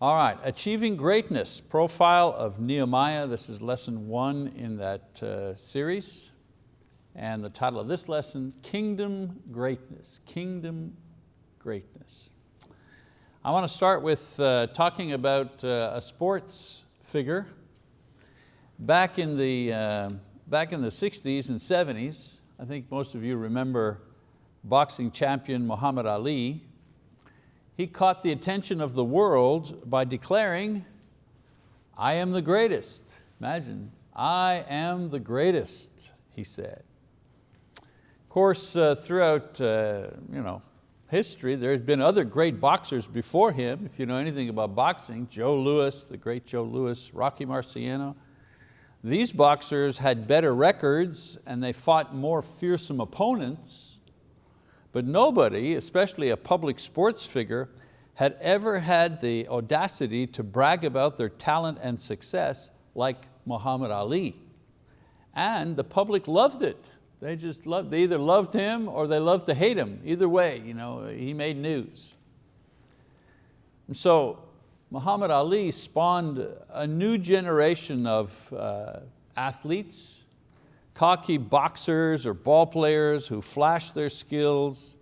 All right, achieving greatness, profile of Nehemiah. This is lesson one in that uh, series. And the title of this lesson, Kingdom Greatness, Kingdom Greatness. I want to start with uh, talking about uh, a sports figure. Back in, the, uh, back in the 60s and 70s, I think most of you remember boxing champion Muhammad Ali, he caught the attention of the world by declaring, I am the greatest. Imagine, I am the greatest, he said. Of course, uh, throughout uh, you know, history, there's been other great boxers before him. If you know anything about boxing, Joe Louis, the great Joe Louis, Rocky Marciano. These boxers had better records and they fought more fearsome opponents but nobody, especially a public sports figure, had ever had the audacity to brag about their talent and success like Muhammad Ali. And the public loved it. They just loved, they either loved him or they loved to hate him. Either way, you know, he made news. And so Muhammad Ali spawned a new generation of uh, athletes cocky boxers or ball players who flashed their skills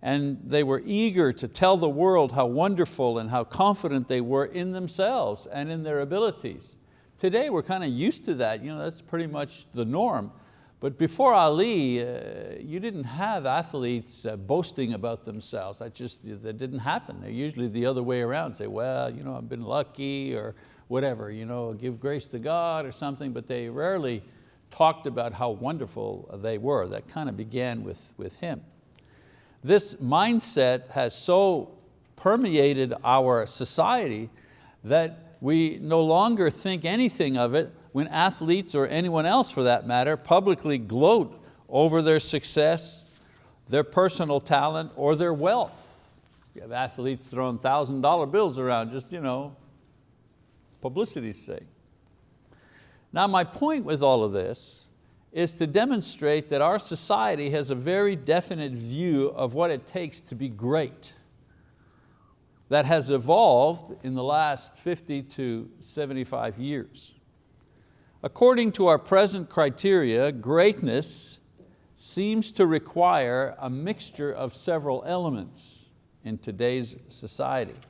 and they were eager to tell the world how wonderful and how confident they were in themselves and in their abilities. Today we're kind of used to that, you know, that's pretty much the norm. But before Ali, uh, you didn't have athletes uh, boasting about themselves. That just that didn't happen. They're usually the other way around. Say, well, you know, I've been lucky or whatever, you know, give grace to God or something, but they rarely talked about how wonderful they were. That kind of began with, with him. This mindset has so permeated our society that we no longer think anything of it when athletes or anyone else for that matter publicly gloat over their success, their personal talent, or their wealth. You have athletes throwing $1,000 bills around just you know, publicity's sake. Now my point with all of this is to demonstrate that our society has a very definite view of what it takes to be great that has evolved in the last 50 to 75 years. According to our present criteria, greatness seems to require a mixture of several elements in today's society.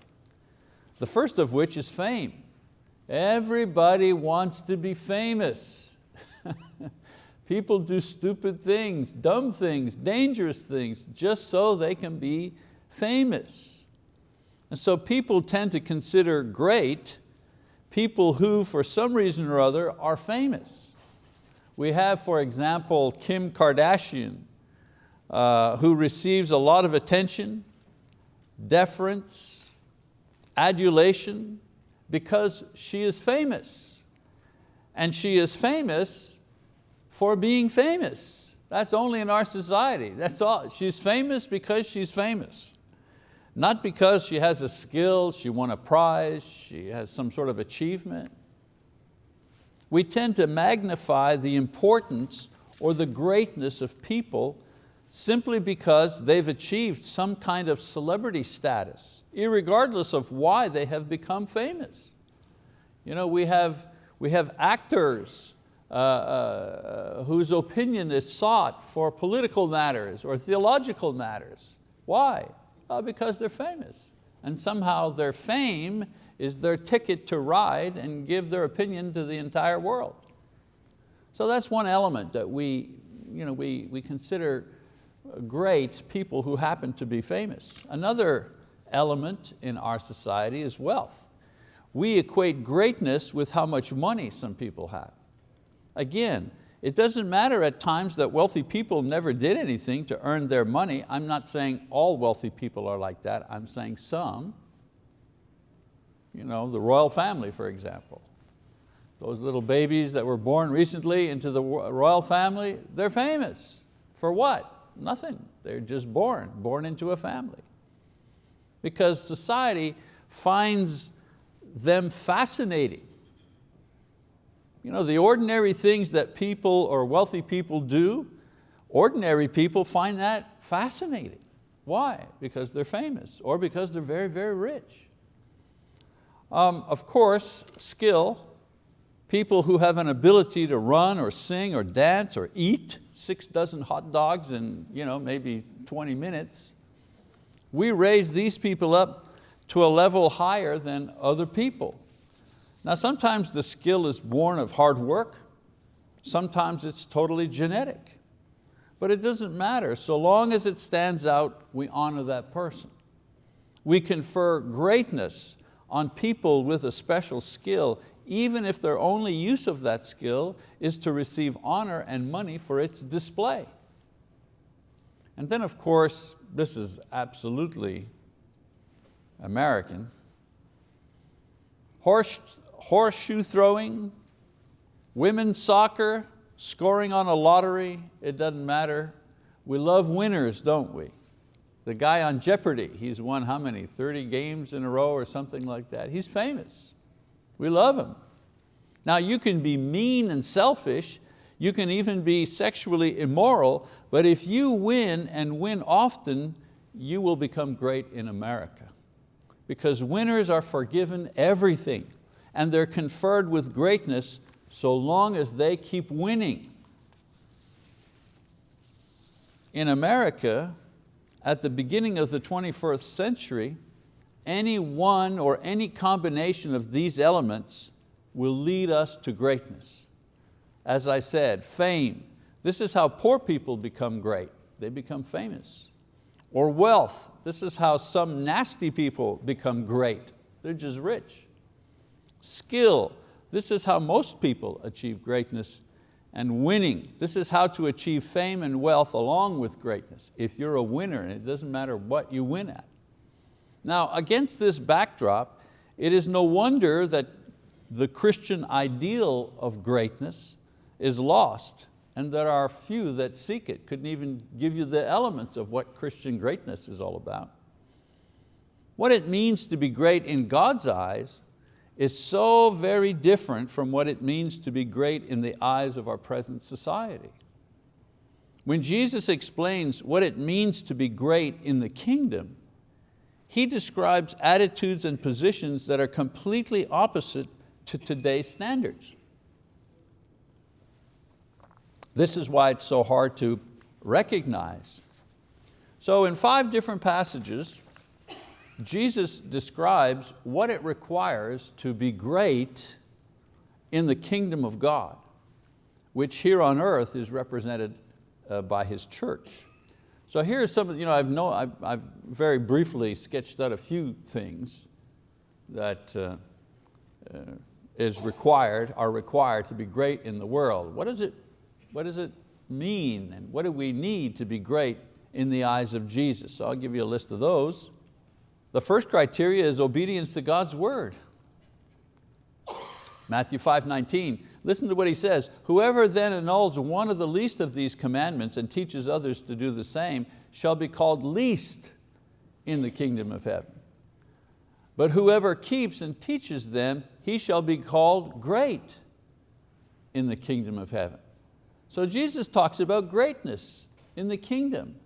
The first of which is fame. Everybody wants to be famous. People do stupid things, dumb things, dangerous things, just so they can be famous. And so people tend to consider great people who, for some reason or other, are famous. We have, for example, Kim Kardashian, uh, who receives a lot of attention, deference, adulation, because she is famous. And she is famous for being famous. That's only in our society, that's all. She's famous because she's famous. Not because she has a skill, she won a prize, she has some sort of achievement. We tend to magnify the importance or the greatness of people simply because they've achieved some kind of celebrity status, regardless of why they have become famous. You know, we have, we have actors uh, uh, whose opinion is sought for political matters or theological matters. Why? Uh, because they're famous. And somehow their fame is their ticket to ride and give their opinion to the entire world. So that's one element that we, you know, we, we consider great people who happen to be famous. Another element in our society is wealth. We equate greatness with how much money some people have. Again, it doesn't matter at times that wealthy people never did anything to earn their money. I'm not saying all wealthy people are like that. I'm saying some. You know, the royal family, for example. Those little babies that were born recently into the royal family, they're famous. For what? Nothing, they're just born, born into a family. Because society finds them fascinating. You know, the ordinary things that people or wealthy people do, ordinary people find that fascinating. Why? Because they're famous or because they're very, very rich. Um, of course, skill, people who have an ability to run or sing or dance or eat six dozen hot dogs in you know, maybe 20 minutes. We raise these people up to a level higher than other people. Now sometimes the skill is born of hard work, sometimes it's totally genetic. But it doesn't matter, so long as it stands out, we honor that person. We confer greatness on people with a special skill, even if their only use of that skill is to receive honor and money for its display. And then of course, this is absolutely American, Horse, horseshoe throwing, women's soccer, scoring on a lottery, it doesn't matter. We love winners, don't we? The guy on Jeopardy, he's won how many, 30 games in a row or something like that. He's famous, we love him. Now you can be mean and selfish, you can even be sexually immoral, but if you win and win often, you will become great in America. Because winners are forgiven everything and they're conferred with greatness so long as they keep winning. In America, at the beginning of the 21st century, any one or any combination of these elements will lead us to greatness. As I said, fame. This is how poor people become great. They become famous. Or wealth. This is how some nasty people become great. They're just rich skill. This is how most people achieve greatness and winning. This is how to achieve fame and wealth along with greatness. If you're a winner, and it doesn't matter what you win at. Now, against this backdrop, it is no wonder that the Christian ideal of greatness is lost and there are few that seek it, couldn't even give you the elements of what Christian greatness is all about. What it means to be great in God's eyes is so very different from what it means to be great in the eyes of our present society. When Jesus explains what it means to be great in the kingdom, He describes attitudes and positions that are completely opposite to today's standards. This is why it's so hard to recognize. So in five different passages, Jesus describes what it requires to be great in the kingdom of God, which here on earth is represented uh, by His church. So here's some of, you know, I've, I've, I've very briefly sketched out a few things that uh, uh, is required, are required to be great in the world. What does, it, what does it mean and what do we need to be great in the eyes of Jesus? So I'll give you a list of those. The first criteria is obedience to God's word. Matthew 5, 19, listen to what he says, whoever then annuls one of the least of these commandments and teaches others to do the same shall be called least in the kingdom of heaven. But whoever keeps and teaches them, he shall be called great in the kingdom of heaven. So Jesus talks about greatness in the kingdom.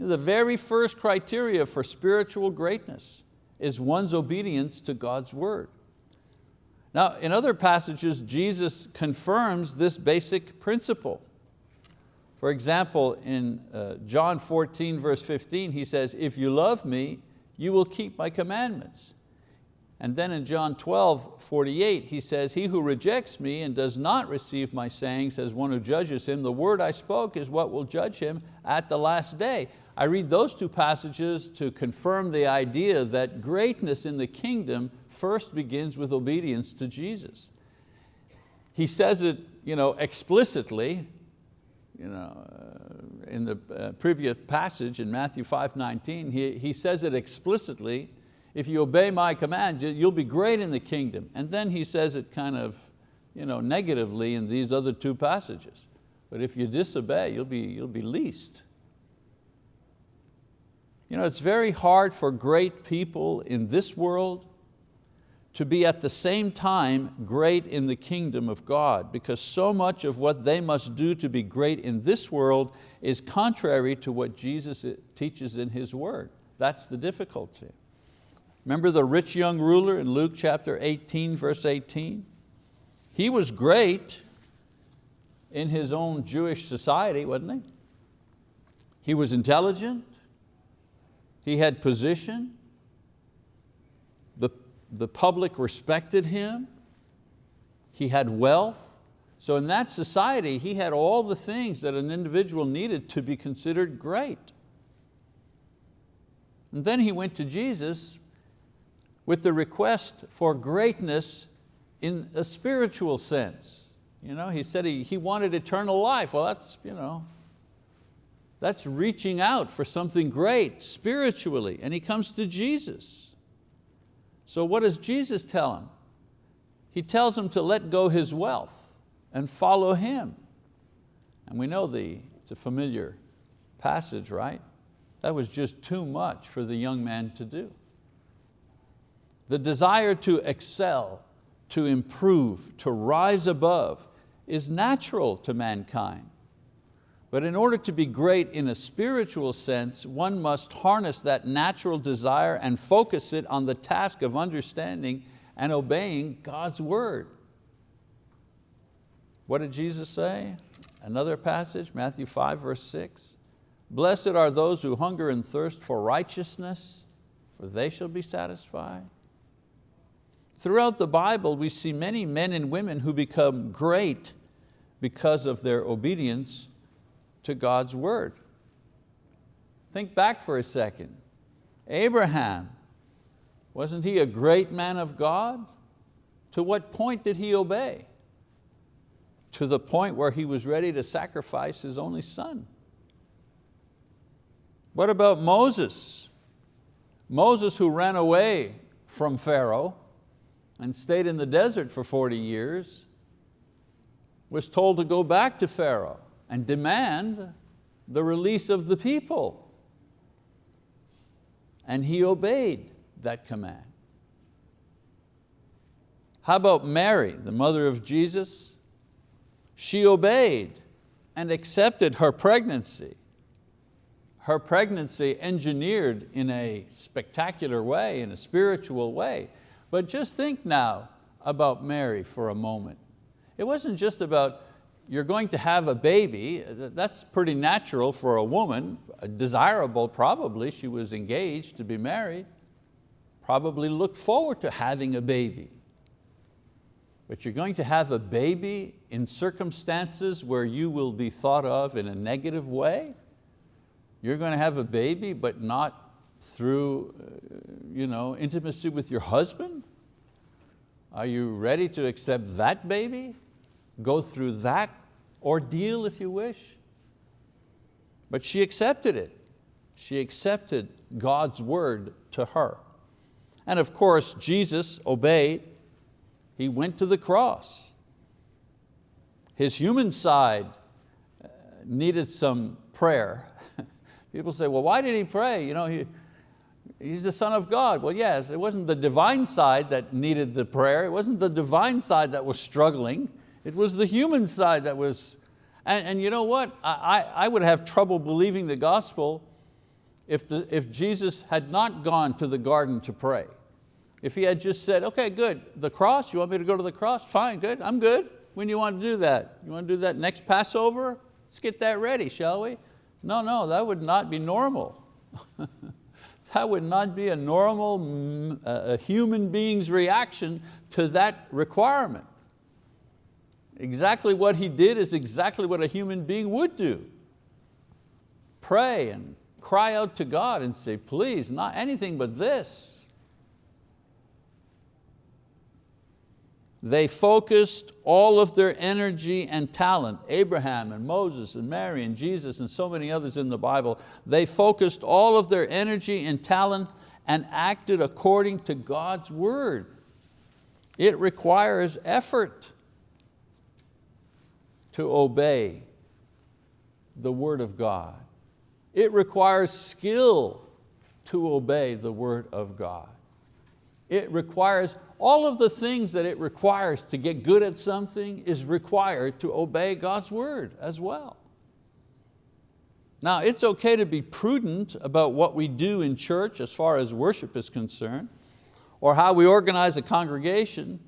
The very first criteria for spiritual greatness is one's obedience to God's word. Now, in other passages, Jesus confirms this basic principle. For example, in uh, John 14, verse 15, he says, if you love me, you will keep my commandments. And then in John 12, 48, he says, he who rejects me and does not receive my sayings as one who judges him, the word I spoke is what will judge him at the last day. I read those two passages to confirm the idea that greatness in the kingdom first begins with obedience to Jesus. He says it you know, explicitly, you know, uh, in the uh, previous passage in Matthew 5, 19, he, he says it explicitly, if you obey my command, you'll be great in the kingdom. And then he says it kind of you know, negatively in these other two passages. But if you disobey, you'll be, you'll be least. You know, it's very hard for great people in this world to be at the same time great in the kingdom of God because so much of what they must do to be great in this world is contrary to what Jesus uh, teaches in His word. That's the difficulty. Remember the rich young ruler in Luke chapter 18, verse 18? He was great in his own Jewish society, wasn't he? He was intelligent, he had position, the, the public respected him, he had wealth. So in that society, he had all the things that an individual needed to be considered great. And then he went to Jesus with the request for greatness in a spiritual sense. You know, he said he, he wanted eternal life. Well, that's, you know, that's reaching out for something great spiritually. And he comes to Jesus. So what does Jesus tell him? He tells him to let go his wealth and follow him. And we know the, it's a familiar passage, right? That was just too much for the young man to do. The desire to excel, to improve, to rise above is natural to mankind. But in order to be great in a spiritual sense, one must harness that natural desire and focus it on the task of understanding and obeying God's word. What did Jesus say? Another passage, Matthew 5 verse 6. Blessed are those who hunger and thirst for righteousness, for they shall be satisfied. Throughout the Bible, we see many men and women who become great because of their obedience to God's word. Think back for a second. Abraham, wasn't he a great man of God? To what point did he obey? To the point where he was ready to sacrifice his only son. What about Moses? Moses who ran away from Pharaoh and stayed in the desert for 40 years, was told to go back to Pharaoh and demand the release of the people. And he obeyed that command. How about Mary, the mother of Jesus? She obeyed and accepted her pregnancy. Her pregnancy engineered in a spectacular way, in a spiritual way. But just think now about Mary for a moment. It wasn't just about you're going to have a baby, that's pretty natural for a woman, desirable probably, she was engaged to be married, probably looked forward to having a baby. But you're going to have a baby in circumstances where you will be thought of in a negative way. You're going to have a baby but not through uh, you know, intimacy with your husband. Are you ready to accept that baby? Go through that ordeal if you wish. But she accepted it. She accepted God's word to her. And of course, Jesus obeyed. He went to the cross. His human side uh, needed some prayer. People say, well, why did he pray? You know, he, he's the son of God. Well, yes, it wasn't the divine side that needed the prayer. It wasn't the divine side that was struggling. It was the human side that was, and, and you know what? I, I would have trouble believing the gospel if, the, if Jesus had not gone to the garden to pray. If he had just said, okay, good, the cross, you want me to go to the cross? Fine, good, I'm good. When you want to do that? You want to do that next Passover? Let's get that ready, shall we? No, no, that would not be normal. that would not be a normal uh, human being's reaction to that requirement. Exactly what he did is exactly what a human being would do. Pray and cry out to God and say, please, not anything but this. They focused all of their energy and talent, Abraham and Moses and Mary and Jesus and so many others in the Bible, they focused all of their energy and talent and acted according to God's word. It requires effort to obey the word of God. It requires skill to obey the word of God. It requires all of the things that it requires to get good at something is required to obey God's word as well. Now it's okay to be prudent about what we do in church as far as worship is concerned. or how we organize a congregation,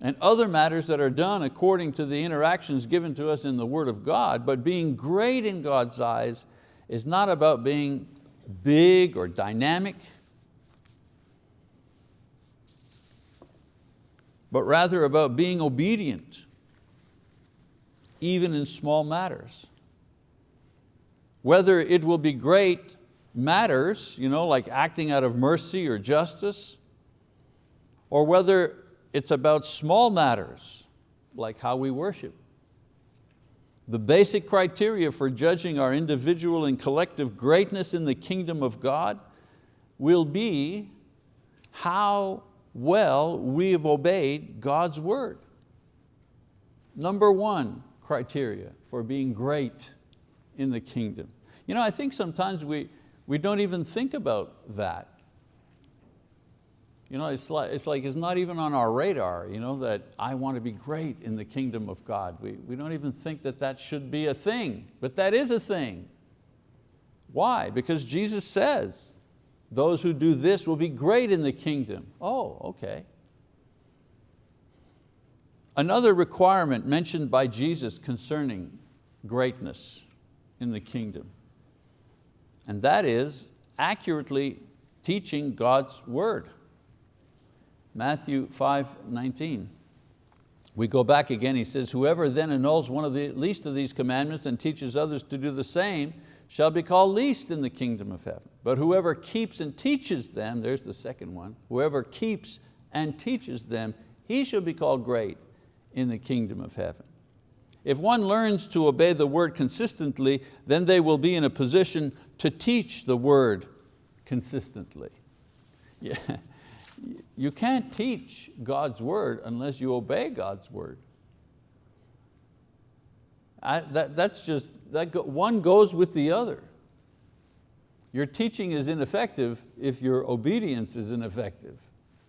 and other matters that are done according to the interactions given to us in the Word of God, but being great in God's eyes is not about being big or dynamic, but rather about being obedient, even in small matters. Whether it will be great matters, you know, like acting out of mercy or justice, or whether it's about small matters, like how we worship. The basic criteria for judging our individual and collective greatness in the kingdom of God will be how well we have obeyed God's word. Number one criteria for being great in the kingdom. You know, I think sometimes we, we don't even think about that. You know, it's like, it's like it's not even on our radar, you know, that I want to be great in the kingdom of God. We, we don't even think that that should be a thing, but that is a thing. Why? Because Jesus says, those who do this will be great in the kingdom. Oh, okay. Another requirement mentioned by Jesus concerning greatness in the kingdom, and that is accurately teaching God's word. Matthew 5, 19. We go back again, he says, whoever then annuls one of the least of these commandments and teaches others to do the same shall be called least in the kingdom of heaven. But whoever keeps and teaches them, there's the second one, whoever keeps and teaches them, he shall be called great in the kingdom of heaven. If one learns to obey the word consistently, then they will be in a position to teach the word consistently. Yeah. You can't teach God's word unless you obey God's word. I, that, that's just, that go, one goes with the other. Your teaching is ineffective if your obedience is ineffective.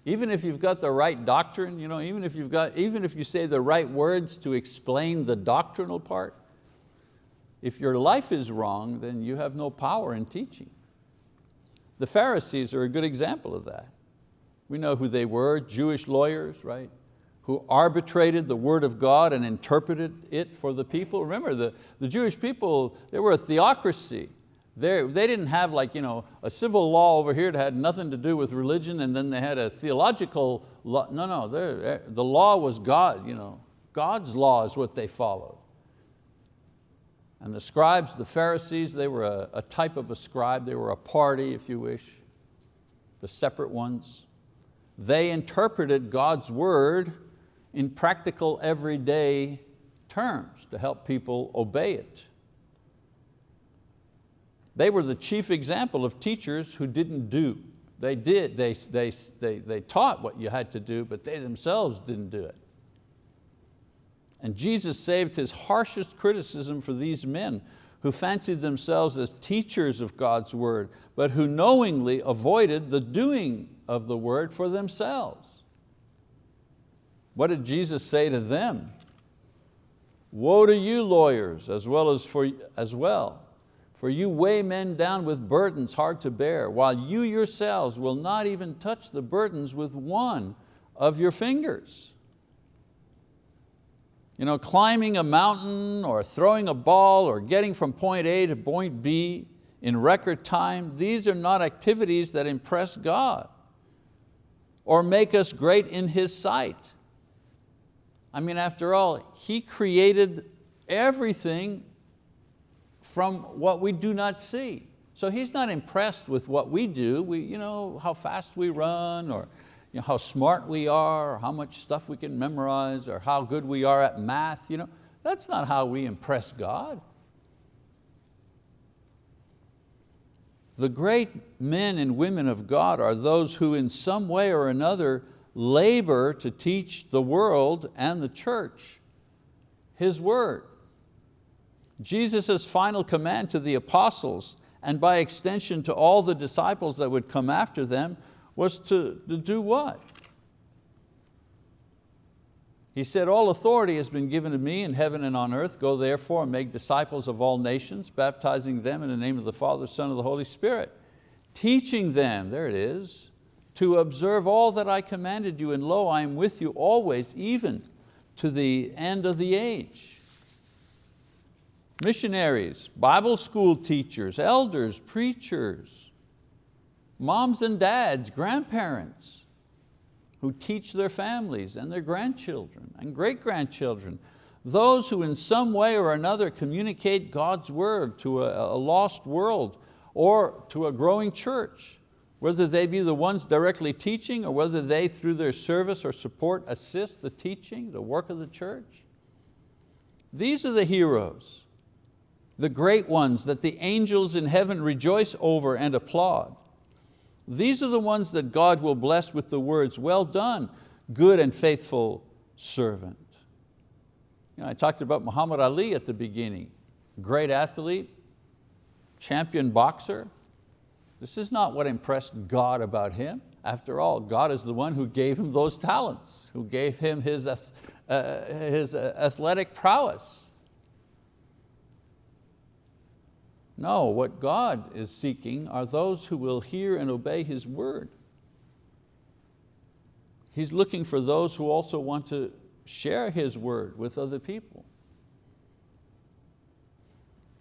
Even if you've got the right doctrine, you know, even, if you've got, even if you say the right words to explain the doctrinal part, if your life is wrong, then you have no power in teaching. The Pharisees are a good example of that. We know who they were, Jewish lawyers, right? Who arbitrated the word of God and interpreted it for the people. Remember, the, the Jewish people, they were a theocracy. They're, they didn't have like, you know, a civil law over here that had nothing to do with religion and then they had a theological law. No, no, the law was God. You know, God's law is what they followed. And the scribes, the Pharisees, they were a, a type of a scribe. They were a party, if you wish, the separate ones. They interpreted God's word in practical everyday terms to help people obey it. They were the chief example of teachers who didn't do. They did, they, they, they, they taught what you had to do, but they themselves didn't do it. And Jesus saved his harshest criticism for these men who fancied themselves as teachers of God's word, but who knowingly avoided the doing of the word for themselves. What did Jesus say to them? Woe to you lawyers as well as, for, as well, for you weigh men down with burdens hard to bear, while you yourselves will not even touch the burdens with one of your fingers. You know, climbing a mountain or throwing a ball or getting from point A to point B in record time, these are not activities that impress God or make us great in His sight. I mean, after all, He created everything from what we do not see. So He's not impressed with what we do, we, you know, how fast we run or you know, how smart we are, or how much stuff we can memorize, or how good we are at math. You know, that's not how we impress God. The great men and women of God are those who in some way or another labor to teach the world and the church His word. Jesus' final command to the apostles and by extension to all the disciples that would come after them was to, to do what? He said, all authority has been given to me in heaven and on earth. Go therefore and make disciples of all nations, baptizing them in the name of the Father, Son, and the Holy Spirit, teaching them, there it is, to observe all that I commanded you, and lo, I am with you always, even to the end of the age. Missionaries, Bible school teachers, elders, preachers, moms and dads, grandparents, who teach their families and their grandchildren and great-grandchildren, those who in some way or another communicate God's word to a, a lost world or to a growing church, whether they be the ones directly teaching or whether they through their service or support assist the teaching, the work of the church. These are the heroes, the great ones that the angels in heaven rejoice over and applaud. These are the ones that God will bless with the words, well done, good and faithful servant. You know, I talked about Muhammad Ali at the beginning, great athlete, champion boxer. This is not what impressed God about him. After all, God is the one who gave him those talents, who gave him his, uh, his uh, athletic prowess. No, what God is seeking are those who will hear and obey His word. He's looking for those who also want to share His word with other people.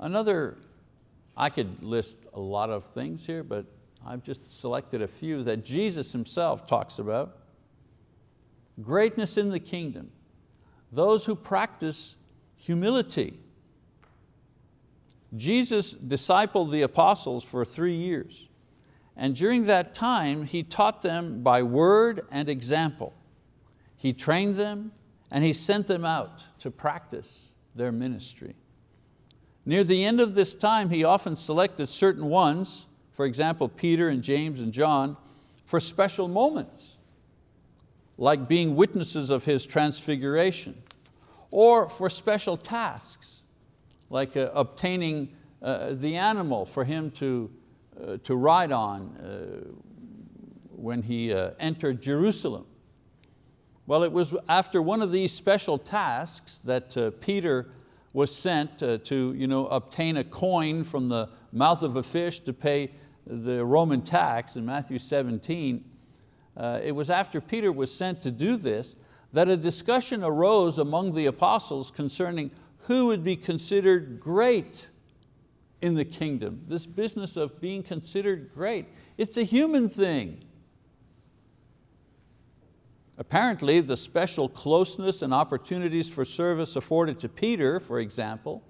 Another, I could list a lot of things here, but I've just selected a few that Jesus Himself talks about. Greatness in the kingdom, those who practice humility, Jesus discipled the apostles for three years. And during that time, He taught them by word and example. He trained them and He sent them out to practice their ministry. Near the end of this time, He often selected certain ones, for example, Peter and James and John, for special moments, like being witnesses of His transfiguration, or for special tasks, like uh, obtaining uh, the animal for him to, uh, to ride on uh, when he uh, entered Jerusalem. Well, it was after one of these special tasks that Peter was sent to you know, obtain a coin from the mouth of a fish to pay the Roman tax in Matthew 17. it was after Peter was sent to do this that a discussion arose among the apostles concerning who would be considered great in the kingdom. This business of being considered great, it's a human thing. Apparently the special closeness and opportunities for service afforded to Peter, for example,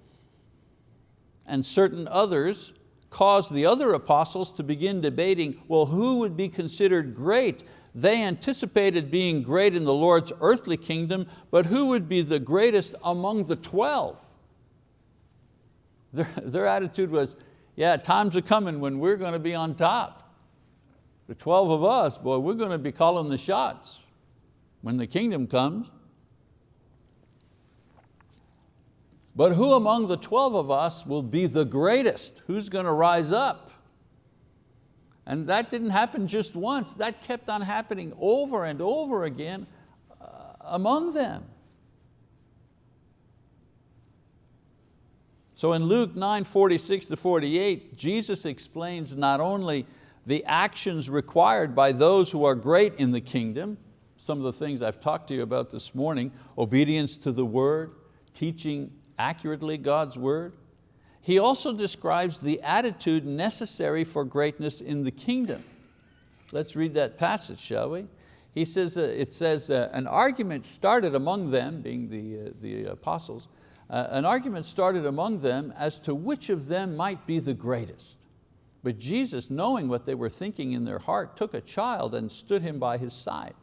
and certain others caused the other apostles to begin debating, well, who would be considered great? They anticipated being great in the Lord's earthly kingdom, but who would be the greatest among the 12? Their, their attitude was, yeah, times are coming when we're going to be on top. The 12 of us, boy, we're going to be calling the shots when the kingdom comes. But who among the 12 of us will be the greatest? Who's going to rise up? And that didn't happen just once, that kept on happening over and over again uh, among them. So in Luke 9, 46 to 48, Jesus explains not only the actions required by those who are great in the kingdom, some of the things I've talked to you about this morning, obedience to the word, teaching accurately God's word, he also describes the attitude necessary for greatness in the kingdom. Let's read that passage, shall we? He says, uh, it says, uh, an argument started among them, being the, uh, the apostles, uh, an argument started among them as to which of them might be the greatest. But Jesus, knowing what they were thinking in their heart, took a child and stood him by his side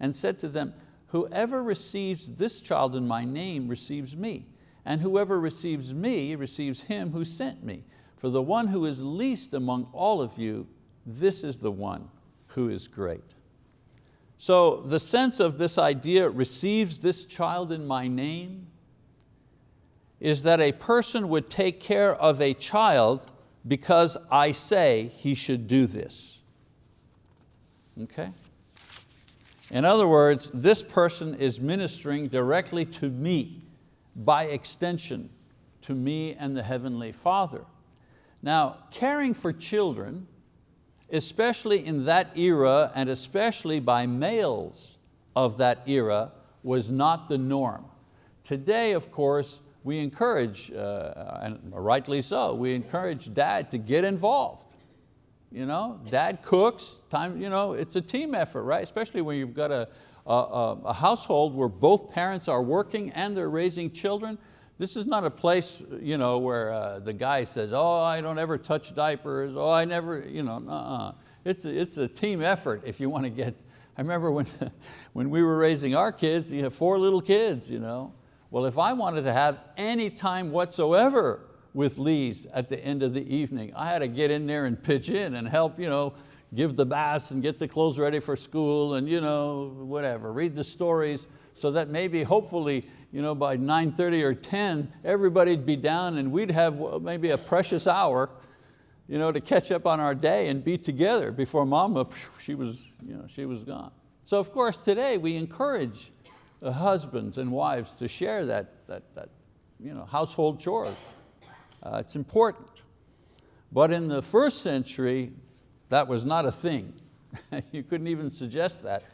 and said to them, whoever receives this child in my name receives me and whoever receives me receives him who sent me. For the one who is least among all of you, this is the one who is great. So the sense of this idea, receives this child in my name, is that a person would take care of a child because I say he should do this. Okay? In other words, this person is ministering directly to me by extension to me and the Heavenly Father. Now, caring for children especially in that era and especially by males of that era, was not the norm. Today, of course, we encourage, uh, and rightly so, we encourage dad to get involved. You know, dad cooks, time, you know, it's a team effort, right? Especially when you've got a, a, a household where both parents are working and they're raising children. This is not a place you know, where uh, the guy says, oh, I don't ever touch diapers, oh, I never, you know, uh-uh. It's a, it's a team effort if you want to get, I remember when, when we were raising our kids, you have four little kids. You know? Well, if I wanted to have any time whatsoever with Lee's at the end of the evening, I had to get in there and pitch in and help you know, give the baths and get the clothes ready for school and you know, whatever, read the stories so that maybe hopefully you know, by 9.30 or 10, everybody'd be down and we'd have maybe a precious hour you know, to catch up on our day and be together before mama, she was, you know, she was gone. So of course today we encourage husbands and wives to share that, that, that you know, household chores. Uh, it's important. But in the first century, that was not a thing. you couldn't even suggest that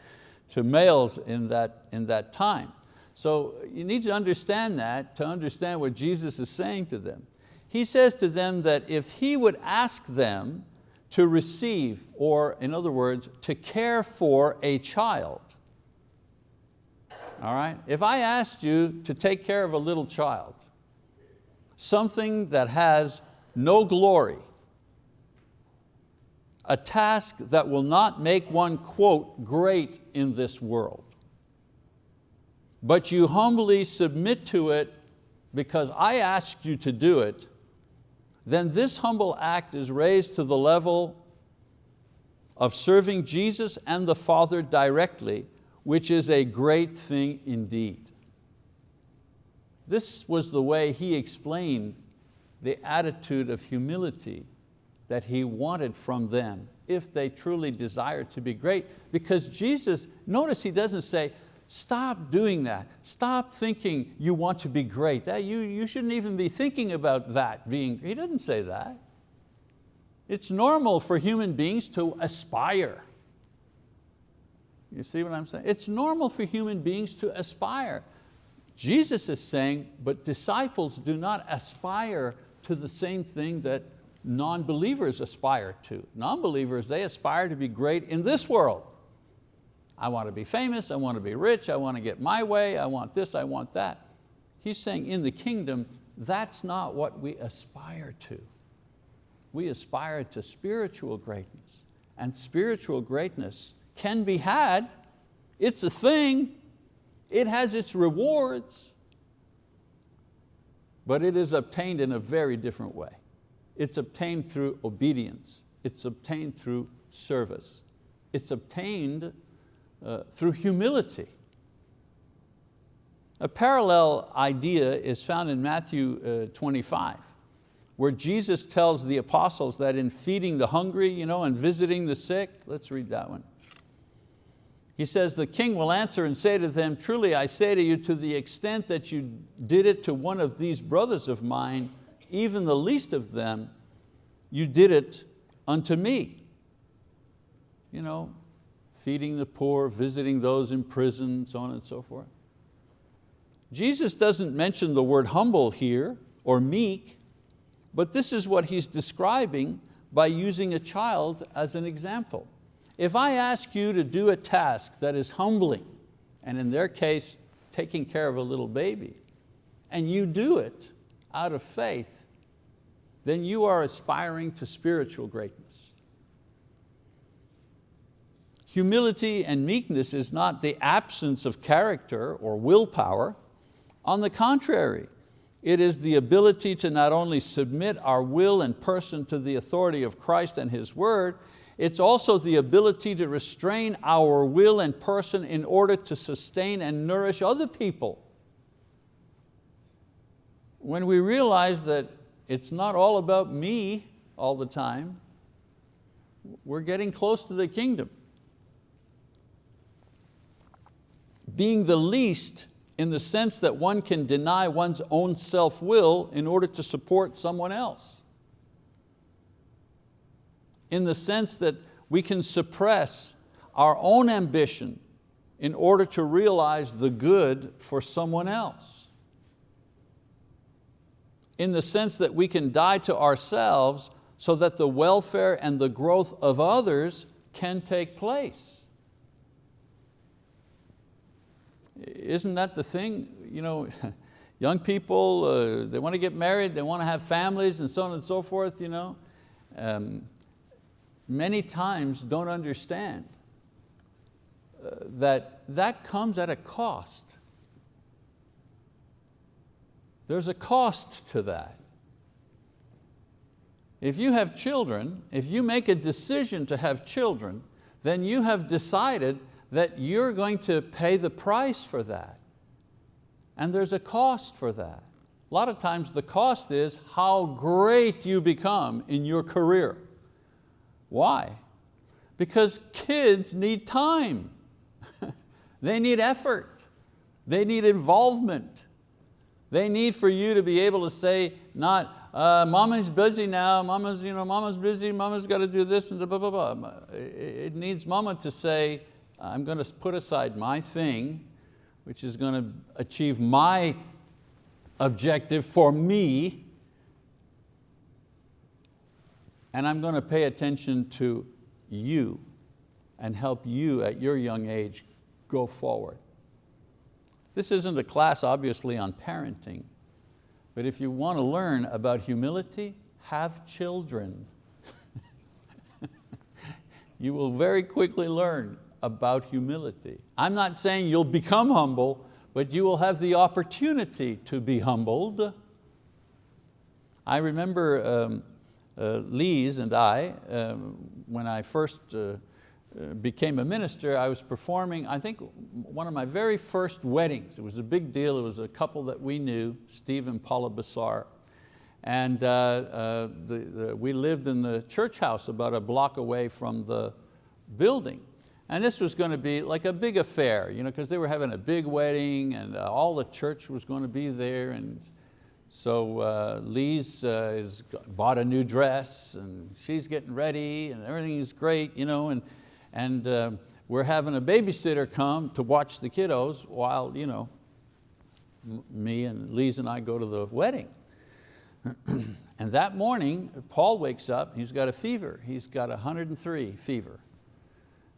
to males in that, in that time. So you need to understand that to understand what Jesus is saying to them. He says to them that if he would ask them to receive, or in other words, to care for a child, all right? If I asked you to take care of a little child, something that has no glory, a task that will not make one, quote, great in this world, but you humbly submit to it because I asked you to do it, then this humble act is raised to the level of serving Jesus and the Father directly, which is a great thing indeed. This was the way he explained the attitude of humility that he wanted from them if they truly desired to be great. Because Jesus, notice he doesn't say, Stop doing that. Stop thinking you want to be great. That, you, you shouldn't even be thinking about that being, he doesn't say that. It's normal for human beings to aspire. You see what I'm saying? It's normal for human beings to aspire. Jesus is saying, but disciples do not aspire to the same thing that non-believers aspire to. Non-believers, they aspire to be great in this world. I want to be famous, I want to be rich, I want to get my way, I want this, I want that. He's saying in the kingdom, that's not what we aspire to. We aspire to spiritual greatness. And spiritual greatness can be had, it's a thing, it has its rewards, but it is obtained in a very different way. It's obtained through obedience. It's obtained through service. It's obtained uh, through humility. A parallel idea is found in Matthew uh, 25, where Jesus tells the apostles that in feeding the hungry you know, and visiting the sick, let's read that one. He says, the king will answer and say to them, truly I say to you, to the extent that you did it to one of these brothers of mine, even the least of them, you did it unto me. You know, feeding the poor, visiting those in prison, so on and so forth. Jesus doesn't mention the word humble here or meek, but this is what he's describing by using a child as an example. If I ask you to do a task that is humbling, and in their case, taking care of a little baby, and you do it out of faith, then you are aspiring to spiritual greatness. Humility and meekness is not the absence of character or willpower. On the contrary, it is the ability to not only submit our will and person to the authority of Christ and His word, it's also the ability to restrain our will and person in order to sustain and nourish other people. When we realize that it's not all about me all the time, we're getting close to the kingdom. being the least in the sense that one can deny one's own self-will in order to support someone else. in the sense that we can suppress our own ambition in order to realize the good for someone else. In the sense that we can die to ourselves so that the welfare and the growth of others can take place. Isn't that the thing? You know, young people, uh, they want to get married, they want to have families and so on and so forth. You know? Um, many times don't understand uh, that that comes at a cost. There's a cost to that. If you have children, if you make a decision to have children, then you have decided that you're going to pay the price for that. And there's a cost for that. A lot of times the cost is how great you become in your career. Why? Because kids need time. they need effort. They need involvement. They need for you to be able to say, not, uh, mama's busy now, mama's, you know, mama's busy, mama's got to do this and blah, blah, blah. It needs mama to say, I'm going to put aside my thing, which is going to achieve my objective for me, and I'm going to pay attention to you and help you at your young age go forward. This isn't a class obviously on parenting, but if you want to learn about humility, have children. you will very quickly learn about humility. I'm not saying you'll become humble, but you will have the opportunity to be humbled. I remember um, uh, Lise and I, um, when I first uh, became a minister, I was performing, I think, one of my very first weddings. It was a big deal. It was a couple that we knew, Steve and Paula Bassar. And uh, uh, the, the, we lived in the church house about a block away from the building. And this was going to be like a big affair, you know, because they were having a big wedding and uh, all the church was going to be there. And so uh, Lise uh, bought a new dress and she's getting ready and everything is great, you know, and, and uh, we're having a babysitter come to watch the kiddos while you know, me and Lise and I go to the wedding. and that morning, Paul wakes up, he's got a fever. He's got 103 fever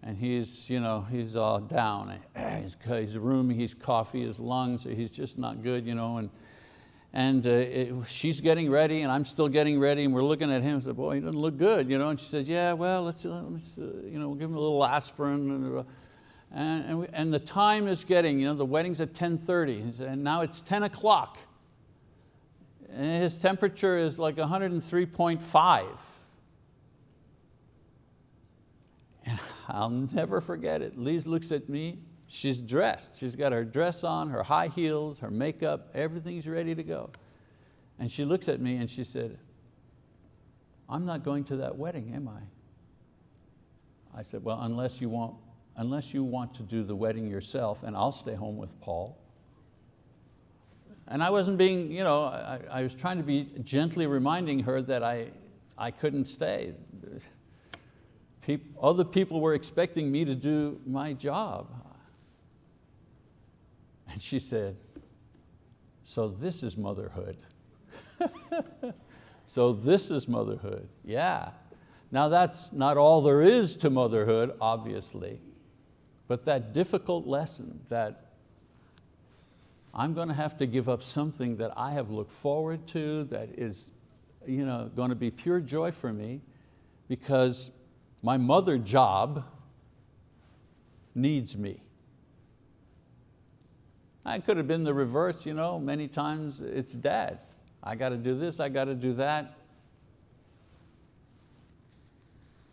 and he's, you know, he's all down. He's, he's roomy, he's coffee, his lungs, he's just not good. You know, and, and uh, it, she's getting ready and I'm still getting ready and we're looking at him and said, boy, he doesn't look good. You know, and she says, yeah, well, let's, uh, let's uh, you know, we'll give him a little aspirin. And, uh, and, and, we, and, the time is getting, you know, the wedding's at 10.30 and now it's 10 o'clock. His temperature is like 103.5. And I'll never forget it. Lise looks at me, she's dressed. She's got her dress on, her high heels, her makeup, everything's ready to go. And she looks at me and she said, I'm not going to that wedding, am I? I said, well, unless you want, unless you want to do the wedding yourself and I'll stay home with Paul. And I wasn't being, you know, I, I was trying to be gently reminding her that I, I couldn't stay people, other people were expecting me to do my job. And she said, so this is motherhood. so this is motherhood, yeah. Now that's not all there is to motherhood, obviously, but that difficult lesson that I'm going to have to give up something that I have looked forward to, that is you know, going to be pure joy for me, because my mother job needs me. I could have been the reverse, you know, many times it's dad. I got to do this, I got to do that.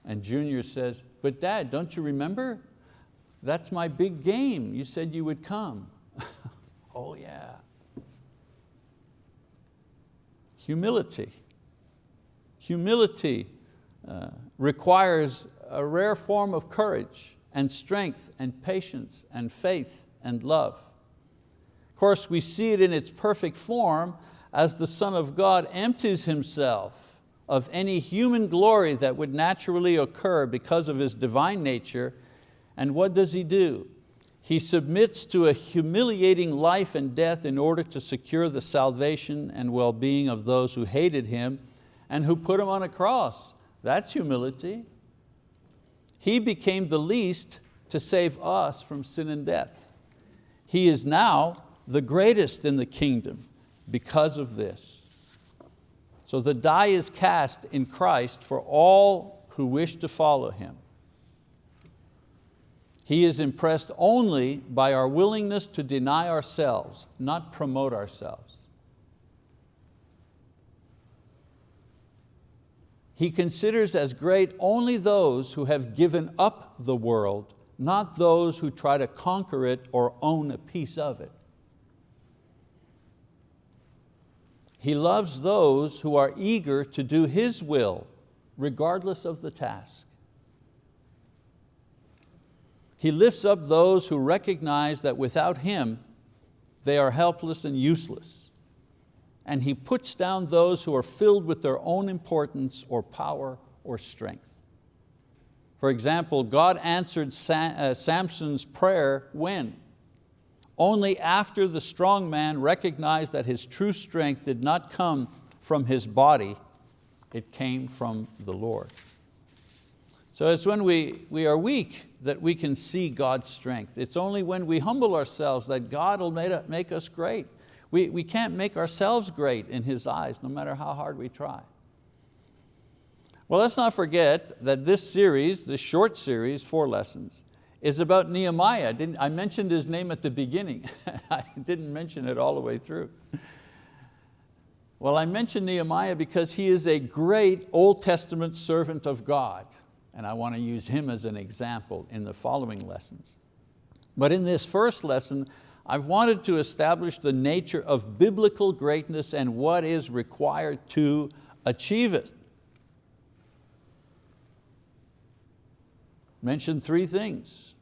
And Junior says, but dad, don't you remember? That's my big game. You said you would come. oh yeah. Humility. Humility uh, requires a rare form of courage and strength and patience and faith and love. Course, we see it in its perfect form as the Son of God empties Himself of any human glory that would naturally occur because of His divine nature. And what does He do? He submits to a humiliating life and death in order to secure the salvation and well-being of those who hated Him and who put Him on a cross. That's humility. He became the least to save us from sin and death. He is now the greatest in the kingdom because of this. So the die is cast in Christ for all who wish to follow Him. He is impressed only by our willingness to deny ourselves, not promote ourselves. He considers as great only those who have given up the world, not those who try to conquer it or own a piece of it. He loves those who are eager to do His will, regardless of the task. He lifts up those who recognize that without Him, they are helpless and useless. And He puts down those who are filled with their own importance or power or strength. For example, God answered uh, Samson's prayer when? Only after the strong man recognized that his true strength did not come from his body, it came from the Lord. So it's when we, we are weak that we can see God's strength. It's only when we humble ourselves that God will make us great. We, we can't make ourselves great in His eyes, no matter how hard we try. Well, let's not forget that this series, this short series, four lessons, is about Nehemiah. I, didn't, I mentioned his name at the beginning. I didn't mention it all the way through. Well, I mentioned Nehemiah because he is a great Old Testament servant of God, and I want to use him as an example in the following lessons. But in this first lesson, I've wanted to establish the nature of biblical greatness and what is required to achieve it. Mention three things.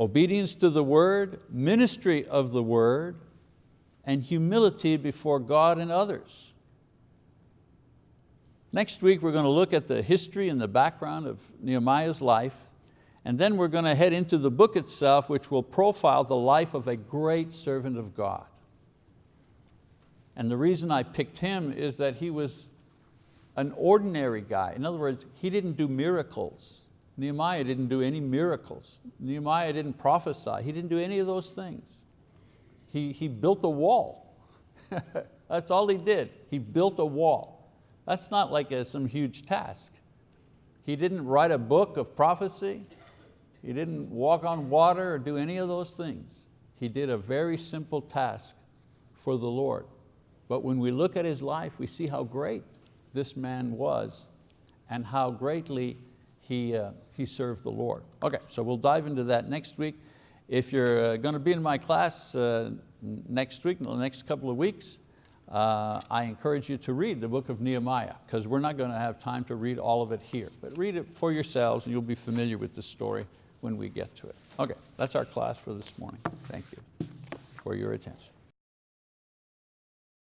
Obedience to the word, ministry of the word, and humility before God and others. Next week we're going to look at the history and the background of Nehemiah's life, and then we're going to head into the book itself which will profile the life of a great servant of God. And the reason I picked him is that he was an ordinary guy. In other words, he didn't do miracles. Nehemiah didn't do any miracles. Nehemiah didn't prophesy. He didn't do any of those things. He, he built a wall. That's all he did. He built a wall. That's not like a, some huge task. He didn't write a book of prophecy. He didn't walk on water or do any of those things. He did a very simple task for the Lord. But when we look at his life, we see how great this man was and how greatly he, uh, he served the Lord. Okay, so we'll dive into that next week. If you're uh, going to be in my class uh, next week, in the next couple of weeks, uh, I encourage you to read the book of Nehemiah because we're not going to have time to read all of it here, but read it for yourselves and you'll be familiar with the story when we get to it. Okay, that's our class for this morning. Thank you for your attention.